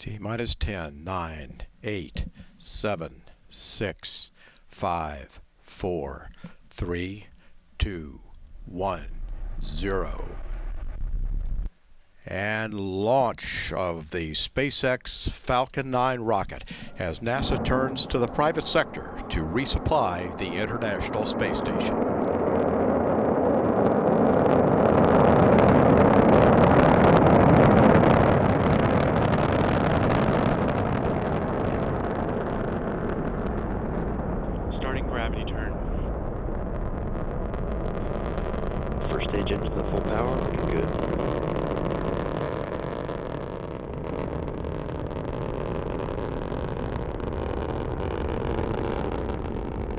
T minus 10, 9, 8, 7, 6, 5, 4, 3, 2, 1, 0. And launch of the SpaceX Falcon 9 rocket as NASA turns to the private sector to resupply the International Space Station. Starting gravity turn. First stage engines at full power, looking good.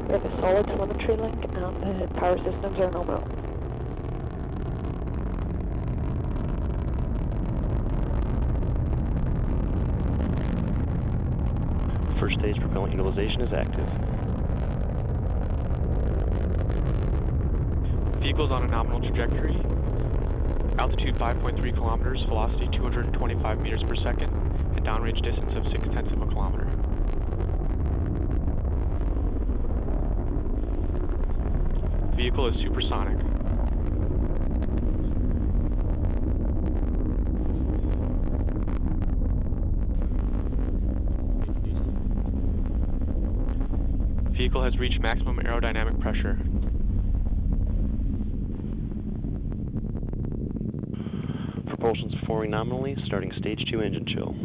We have a solid telemetry link and the power systems are nominal. First stage propellant utilization is active. Vehicle's on a nominal trajectory. Altitude 5.3 kilometers, velocity 225 meters per second, and downrange distance of 6 tenths of a kilometer. Vehicle is supersonic. Vehicle has reached maximum aerodynamic pressure. Propulsion's performing nominally, starting stage 2 engine chill.